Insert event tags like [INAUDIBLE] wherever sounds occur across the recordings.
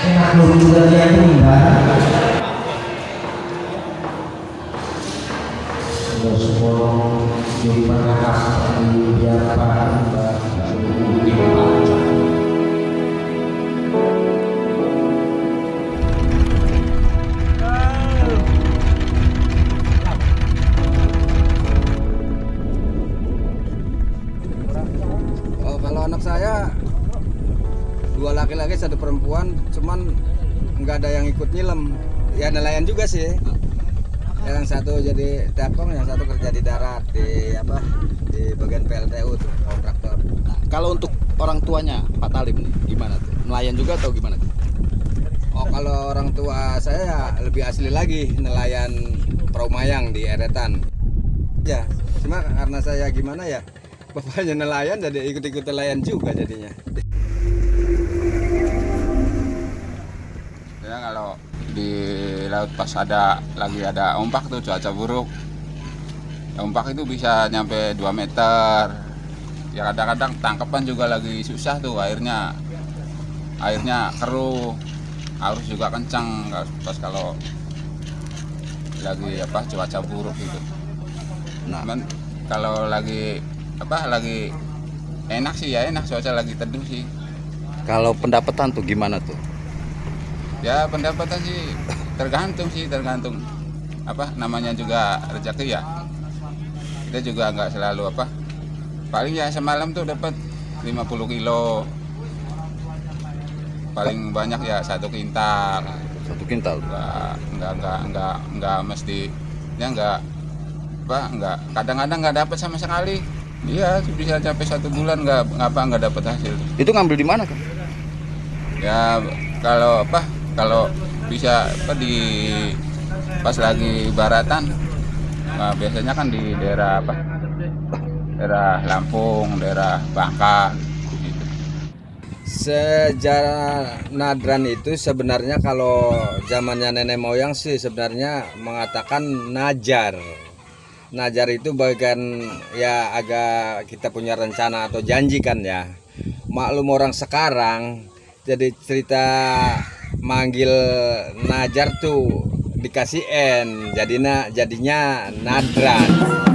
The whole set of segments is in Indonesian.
enak lu juga dia enggak Semua semua di mana di Biapa laki-laki satu perempuan, cuman nggak ada yang ikut nyelam. Ya nelayan juga sih. Yang satu jadi tekong, yang satu kerja di darat di apa di bagian PLTU tuh kontraktor. Kalau untuk orang tuanya Pak Talim nih, gimana tuh? Nelayan juga atau gimana tuh? Oh kalau orang tua saya ya lebih asli lagi nelayan perahu mayang di Eretan. Ya, cuma karena saya gimana ya, [LAUGHS] bapaknya nelayan jadi ikut-ikut nelayan juga jadinya. Di laut pas ada lagi ada ombak tuh cuaca buruk. Ombak itu bisa nyampe 2 meter. Ya kadang-kadang tangkapan juga lagi susah tuh airnya. Airnya keruh arus juga kencang pas kalau lagi apa cuaca buruk gitu. Nah, cuman kalau lagi apa lagi enak sih ya enak cuaca lagi teduh sih. Kalau pendapatan tuh gimana tuh? Ya pendapatan sih tergantung sih tergantung apa namanya juga rezeki ya. Kita juga nggak selalu apa. Paling ya semalam tuh dapat 50 kilo. Paling banyak ya satu kintal. Satu kintal. Nggak nggak nggak nggak nggak mesti ya nggak apa nggak kadang-kadang nggak dapat sama sekali. Iya bisa sampai satu bulan nggak ngapa nggak dapat hasil. Itu ngambil di mana kan? ya kalau apa kalau bisa apa di pas lagi baratan nah, biasanya kan di daerah apa daerah Lampung daerah Bangka gitu. Sejarah Nadran itu sebenarnya kalau zamannya nenek moyang sih sebenarnya mengatakan Najar. Najar itu bagian ya agak kita punya rencana atau janji kan ya. Maklum orang sekarang jadi cerita manggil Najar tuh dikasih N jadinya jadinya Nadran.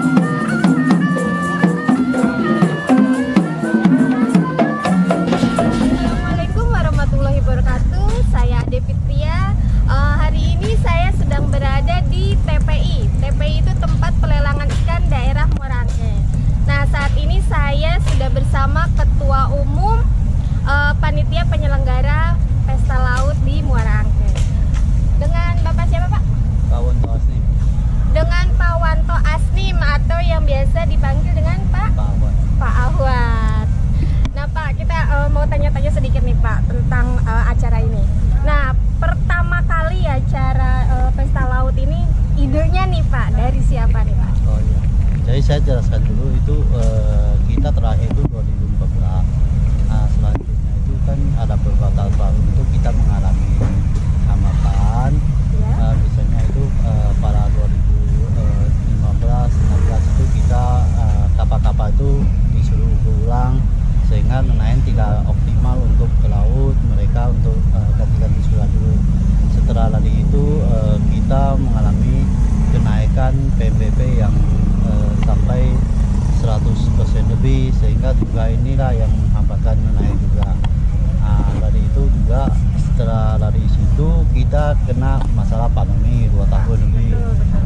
Jadi saya jelaskan dulu itu eh, kita terakhir itu 2014 nah selanjutnya itu kan ada beberapa tahun itu kita mengalami hambatan Ya. Nah, biasanya itu eh, pada 2015 16 itu kita eh, kapal-kapal itu disuruh ulang sehingga nelayan tidak optimal untuk ke laut mereka untuk eh, ganti-ganti surat dulu. Setelah dari itu eh, kita mengalami kenaikan PNBP yang eh, sampai 100% lebih sehingga juga inilah yang menghambatkan nelayan juga Nah, dari itu juga setelah dari situ kita kena masalah pandemi dua tahun lebih.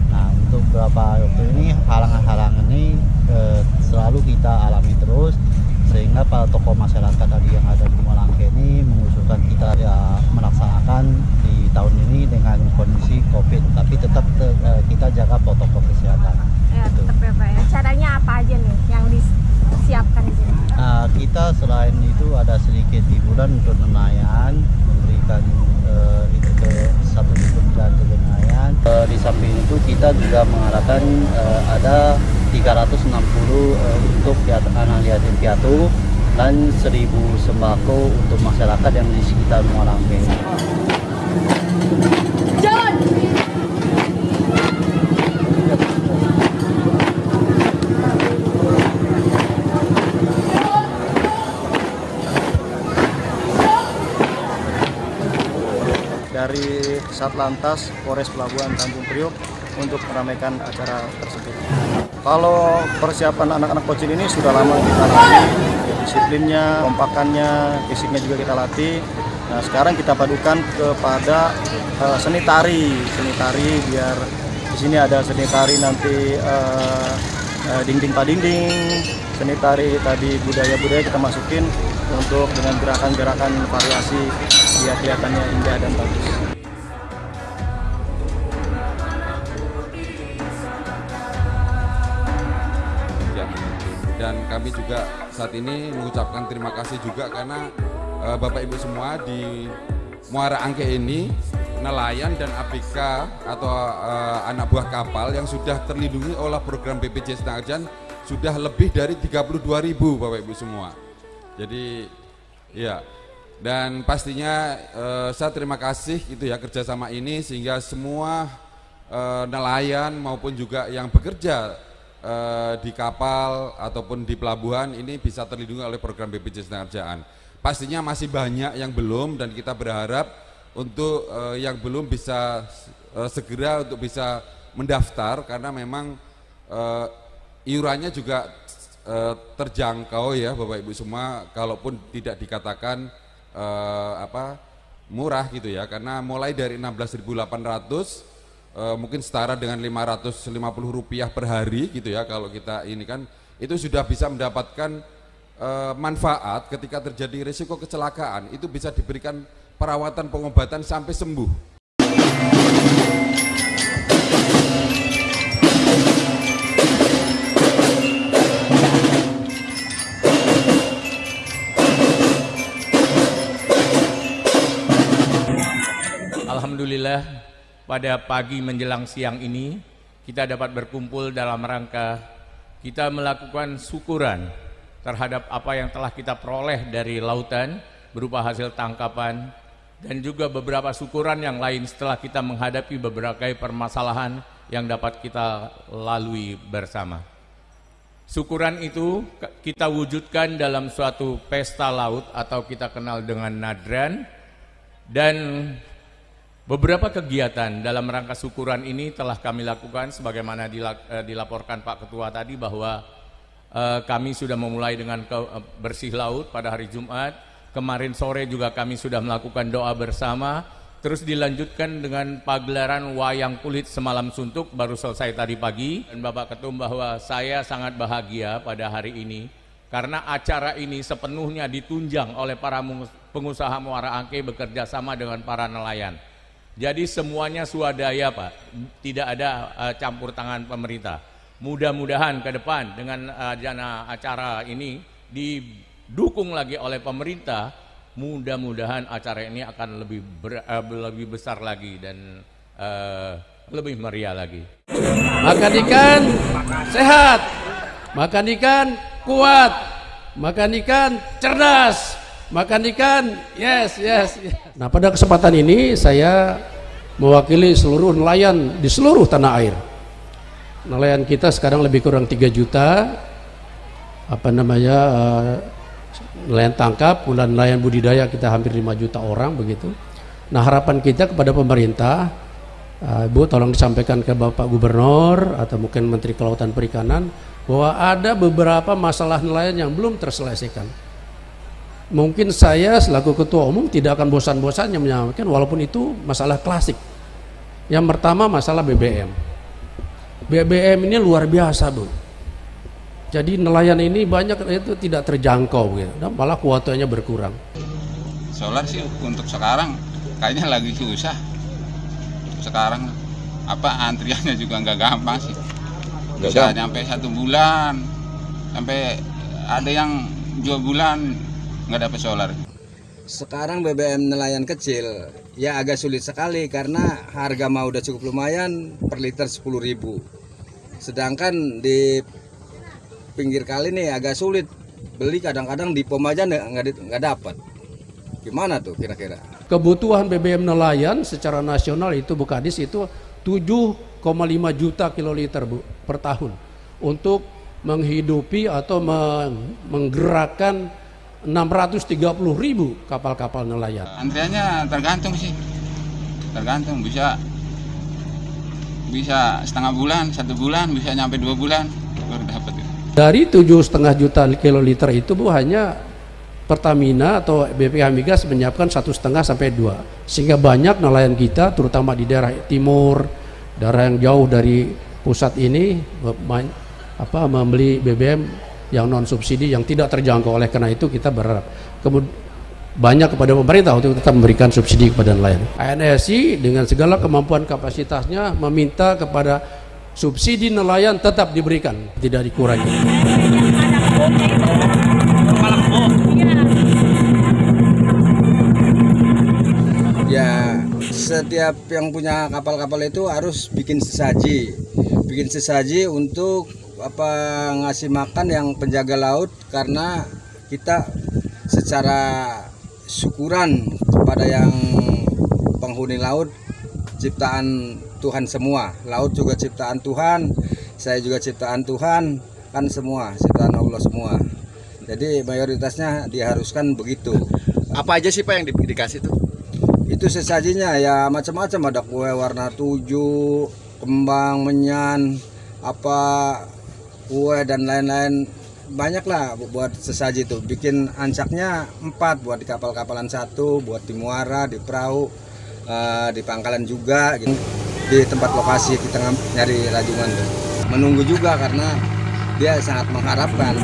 Nah, untuk beberapa waktu ini halangan-halangan ini eh, selalu kita alami terus sehingga para tokoh masyarakat tadi yang ada di Malangke ini mengusulkan kita ya melaksanakan di tahun ini dengan kondisi COVID, tapi tetap te- eh, kita jaga protokol kesehatan. Ya, Gitu. tetap ya Pak ya. Caranya apa aja nih yang disiapkan di sini? Nah, kita selain itu ada sedikit hiburan untuk nelayan, memberikan eh, itu ke satu kementerian ke nelayan. Eh, di samping itu kita juga mengharapkan eh, ada 360 eh, untuk anak yatim piatu dan 1000 sembako untuk masyarakat yang di sekitar Muara Angke. Dari Satlantas Polres Pelabuhan Tanjung Priok untuk meramaikan acara tersebut. Kalau persiapan anak-anak kocil ini sudah lama kita latih, disiplinnya, kompakannya, fisiknya juga kita latih. Nah sekarang kita padukan kepada uh, seni tari, seni tari biar di sini ada seni tari nanti uh, uh, dinding seni tari tadi budaya-budaya kita masukin untuk dengan gerakan-gerakan variasi biar kelihatannya indah dan bagus. Ya. Dan kami juga saat ini mengucapkan terima kasih juga karena uh, Bapak Ibu semua di Muara Angke ini nelayan dan ABK atau uh, anak buah kapal yang sudah terlindungi oleh program BPJS Tenaga sudah lebih dari 32 ribu Bapak Ibu semua. Jadi ya dan pastinya uh, saya terima kasih itu ya kerjasama ini sehingga semua uh, nelayan maupun juga yang bekerja uh, di kapal ataupun di pelabuhan ini bisa terlindungi oleh program BPJS Tenaga Pastinya masih banyak yang belum dan kita berharap untuk uh, yang belum bisa uh, segera untuk bisa mendaftar karena memang uh, iurannya juga uh, terjangkau ya Bapak Ibu semua. Kalaupun tidak dikatakan uh, apa murah gitu ya. Karena mulai dari 16.800 uh, mungkin setara dengan 550 rupiah per hari gitu ya kalau kita ini kan. Itu sudah bisa mendapatkan uh, manfaat ketika terjadi risiko kecelakaan. Itu bisa diberikan perawatan pengobatan sampai sembuh. Alhamdulillah pada pagi menjelang siang ini kita dapat berkumpul dalam rangka kita melakukan syukuran terhadap apa yang telah kita peroleh dari lautan berupa hasil tangkapan dan juga beberapa syukuran yang lain setelah kita menghadapi beberapa permasalahan yang dapat kita lalui bersama. Syukuran itu kita wujudkan dalam suatu pesta laut atau kita kenal dengan nadran dan beberapa kegiatan dalam rangka syukuran ini telah kami lakukan sebagaimana eh, dilaporkan Pak Ketua tadi bahwa eh, kami sudah memulai dengan eh, bersih laut pada hari Jumat Kemarin sore juga kami sudah melakukan doa bersama. Terus dilanjutkan dengan pagelaran wayang kulit semalam suntuk baru selesai tadi pagi. Dan Bapak Ketum bahwa saya sangat bahagia pada hari ini. Karena acara ini sepenuhnya ditunjang oleh para pengusaha Muara Angke bekerja sama dengan para nelayan. Jadi semuanya swadaya Pak. Tidak ada uh, campur tangan pemerintah. Mudah-mudahan ke depan dengan uh, jana acara ini di dukung lagi oleh pemerintah, mudah-mudahan acara ini akan lebih ber, uh, lebih besar lagi dan uh, lebih meriah lagi. Makan ikan sehat, makan ikan kuat, makan ikan cerdas, makan ikan yes, yes yes. Nah pada kesempatan ini saya mewakili seluruh nelayan di seluruh tanah air. Nelayan kita sekarang lebih kurang 3 juta apa namanya uh, nelayan tangkap, bulan nelayan budidaya kita hampir 5 juta orang begitu. Nah harapan kita kepada pemerintah, uh, Ibu tolong disampaikan ke Bapak Gubernur atau mungkin Menteri Kelautan Perikanan bahwa ada beberapa masalah nelayan yang belum terselesaikan. Mungkin saya selaku ketua umum tidak akan bosan-bosannya menyampaikan walaupun itu masalah klasik. Yang pertama masalah BBM. BBM ini luar biasa, Bu jadi nelayan ini banyak itu tidak terjangkau gitu. Dan malah kuotanya berkurang. Solar sih untuk sekarang kayaknya lagi susah. Sekarang apa antriannya juga nggak gampang sih. Bisa nyampe satu bulan, sampai ada yang dua bulan nggak dapat solar. Sekarang BBM nelayan kecil ya agak sulit sekali karena harga mau udah cukup lumayan per liter 10.000. Sedangkan di pinggir kali nih agak sulit. Beli kadang-kadang di pom aja nggak nggak dapat. Gimana tuh kira-kira? Kebutuhan BBM nelayan secara nasional itu Bu Kadis itu 7,5 juta kiloliter Bu per tahun. Untuk menghidupi atau menggerakkan 630 ribu kapal-kapal nelayan. Antriannya tergantung sih. Tergantung bisa bisa setengah bulan satu bulan bisa nyampe dua bulan baru dapat Dari tujuh setengah juta kiloliter itu bu hanya Pertamina atau BPH Migas menyiapkan satu setengah sampai dua, sehingga banyak nelayan kita, terutama di daerah timur, daerah yang jauh dari pusat ini, apa membeli BBM yang non subsidi yang tidak terjangkau. Oleh karena itu kita berharap. Kemudian banyak kepada pemerintah untuk tetap memberikan subsidi kepada nelayan. ANSI dengan segala kemampuan kapasitasnya meminta kepada subsidi nelayan tetap diberikan, tidak dikurangi. Ya, setiap yang punya kapal-kapal itu harus bikin sesaji. Bikin sesaji untuk apa ngasih makan yang penjaga laut karena kita secara syukuran kepada yang penghuni laut ciptaan Tuhan semua. Laut juga ciptaan Tuhan, saya juga ciptaan Tuhan, kan semua ciptaan Allah semua. Jadi mayoritasnya diharuskan begitu. Apa aja sih Pak yang di, dikasih tuh? Itu sesajinya ya macam-macam ada kue warna tujuh, kembang menyan, apa kue dan lain-lain banyak lah buat sesaji tuh bikin ancaknya empat buat di kapal-kapalan satu buat di muara di perahu uh, di pangkalan juga gitu. Di tempat lokasi kita nyari rajungan tuh. Menunggu juga karena dia sangat mengharapkan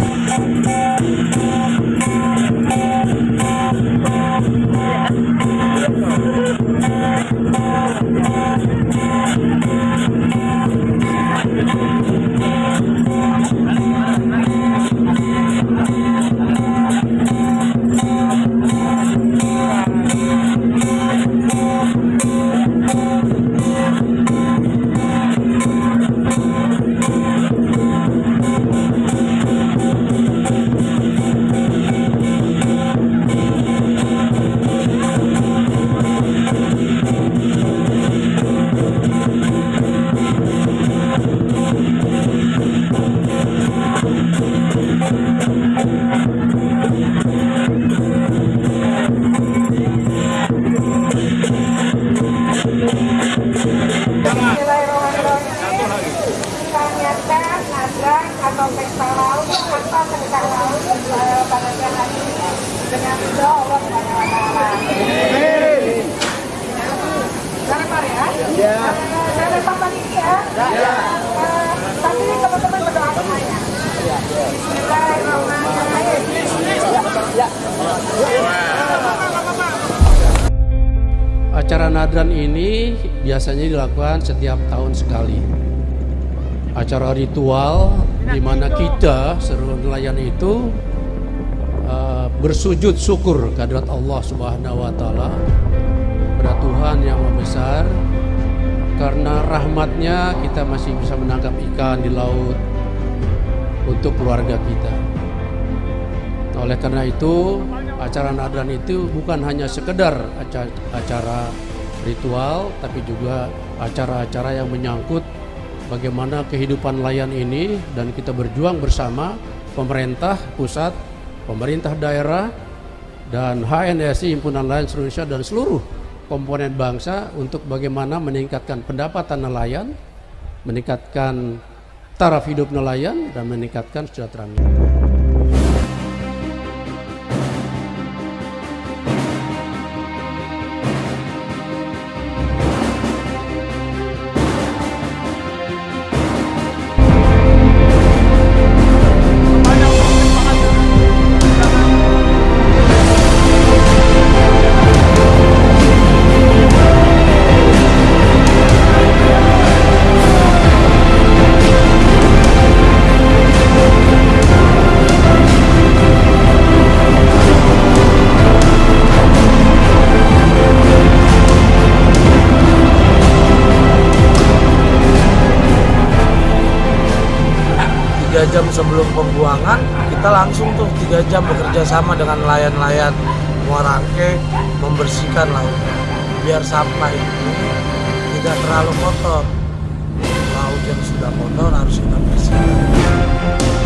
Acara nadran ini biasanya dilakukan setiap tahun sekali. Acara ritual di mana kita seluruh nelayan itu uh, bersujud syukur kehadirat Allah Subhanahu wa taala pada Tuhan yang Maha Besar karena rahmatnya kita masih bisa menangkap ikan di laut untuk keluarga kita. Oleh karena itu, acara nadran itu bukan hanya sekedar acara ritual, tapi juga acara-acara yang menyangkut bagaimana kehidupan nelayan ini dan kita berjuang bersama pemerintah pusat, pemerintah daerah, dan HNSI Himpunan Nelayan Seluruh Indonesia dan seluruh komponen bangsa untuk bagaimana meningkatkan pendapatan nelayan, meningkatkan taraf hidup nelayan, dan meningkatkan kesejahteraan. tiga lapangan kita langsung tuh tiga jam bekerja sama dengan nelayan-nelayan muarangke membersihkan laut. Biar sampah itu tidak terlalu kotor. Laut yang sudah kotor harus kita bersihkan.